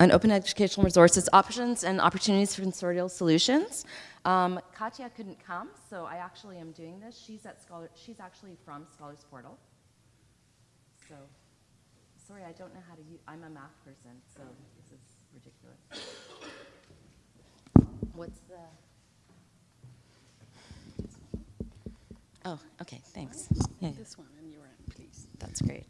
on open educational resources, options and opportunities for consortial solutions. Um, Katya couldn't come, so I actually am doing this. She's at Scholar. She's actually from Scholars Portal. So, sorry, I don't know how to use. I'm a math person, so this is ridiculous. What's the? Oh, okay. Thanks. Yeah, This one on your end, please. that's great.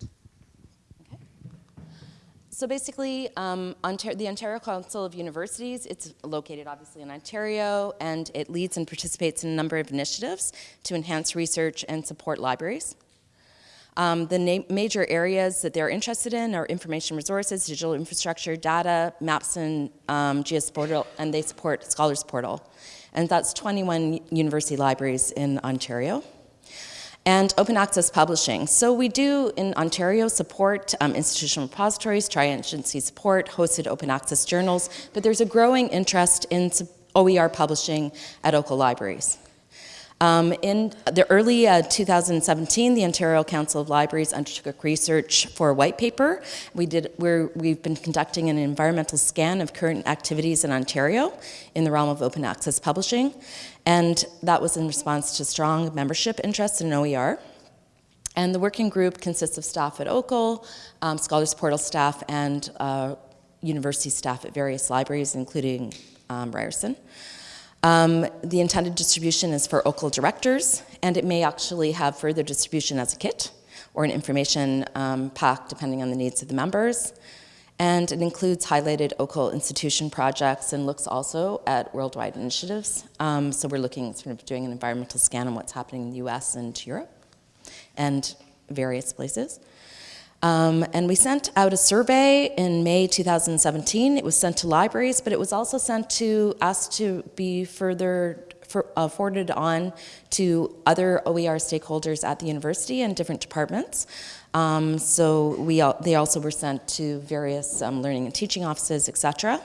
So basically, um, the Ontario Council of Universities, it's located obviously in Ontario, and it leads and participates in a number of initiatives to enhance research and support libraries. Um, the major areas that they're interested in are information resources, digital infrastructure, data, maps, and um, GS Portal, and they support Scholars Portal. And that's 21 university libraries in Ontario and open access publishing. So we do in Ontario support um, institutional repositories, tri-agency support, hosted open access journals, but there's a growing interest in OER publishing at local libraries. Um, in the early uh, 2017, the Ontario Council of Libraries undertook research for a white paper. We did, we have been conducting an environmental scan of current activities in Ontario in the realm of open access publishing, and that was in response to strong membership interest in OER. And the working group consists of staff at OCUL, um, Scholars Portal staff, and uh, university staff at various libraries, including um, Ryerson. Um, the intended distribution is for OCUL directors, and it may actually have further distribution as a kit or an information um, pack depending on the needs of the members. And it includes highlighted OCUL institution projects and looks also at worldwide initiatives. Um, so we're looking, sort of doing an environmental scan on what's happening in the US and Europe and various places. Um, and we sent out a survey in May 2017. It was sent to libraries, but it was also sent to us to be further for, uh, forwarded on to other OER stakeholders at the university and different departments. Um, so we, they also were sent to various um, learning and teaching offices, etc.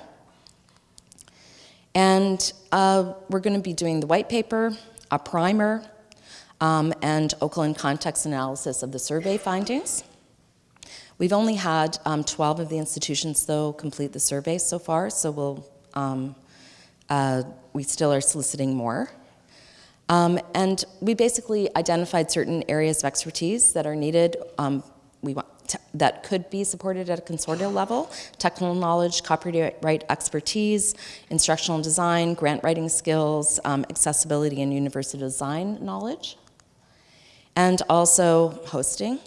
And uh, we're going to be doing the white paper, a primer, um, and OCUL context analysis of the survey findings. We've only had um, 12 of the institutions, though, complete the survey so far, so we'll, um, uh, we still are soliciting more. Um, and we basically identified certain areas of expertise that are needed um, we want that could be supported at a consortial level, technical knowledge, copyright expertise, instructional design, grant writing skills, um, accessibility and university design knowledge, and also hosting.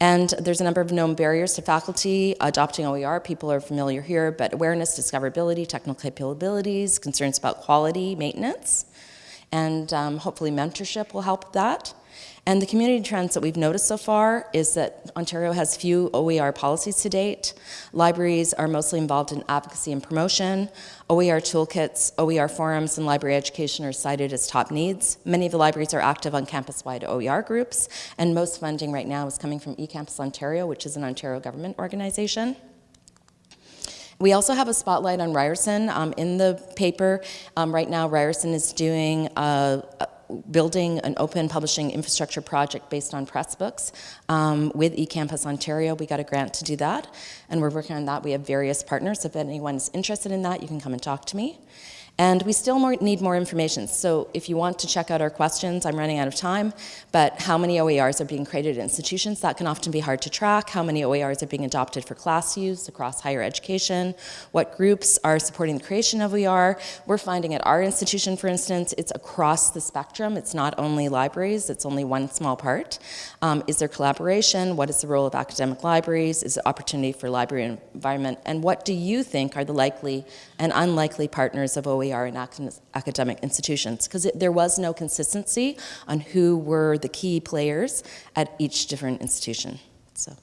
And there's a number of known barriers to faculty adopting OER. People are familiar here, but awareness, discoverability, technical capabilities, concerns about quality, maintenance, and um, hopefully mentorship will help that. And the community trends that we've noticed so far is that Ontario has few OER policies to date. Libraries are mostly involved in advocacy and promotion. OER toolkits, OER forums, and library education are cited as top needs. Many of the libraries are active on campus-wide OER groups, and most funding right now is coming from eCampus Ontario, which is an Ontario government organization. We also have a spotlight on Ryerson um, in the paper. Um, right now, Ryerson is doing a, a building an open publishing infrastructure project based on Pressbooks um, with eCampus Ontario. We got a grant to do that, and we're working on that. We have various partners. If anyone's interested in that, you can come and talk to me. And we still more, need more information. So if you want to check out our questions, I'm running out of time, but how many OERs are being created at institutions? That can often be hard to track. How many OERs are being adopted for class use across higher education? What groups are supporting the creation of OER? We're finding at our institution, for instance, it's across the spectrum. It's not only libraries, it's only one small part. Um, is there collaboration? What is the role of academic libraries? Is it opportunity for library environment? And what do you think are the likely and unlikely partners of OER are in academic institutions because there was no consistency on who were the key players at each different institution. So.